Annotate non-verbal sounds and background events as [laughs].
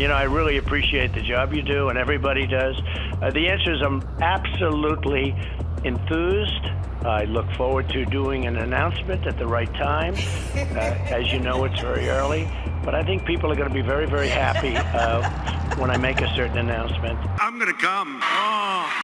you know, I really appreciate the job you do, and everybody does. Uh, the answer is I'm absolutely enthused. I look forward to doing an announcement at the right time. [laughs] Uh, as you know, it's very early, but I think people are going to be very, very happy uh, when I make a certain announcement. I'm going to come. Oh.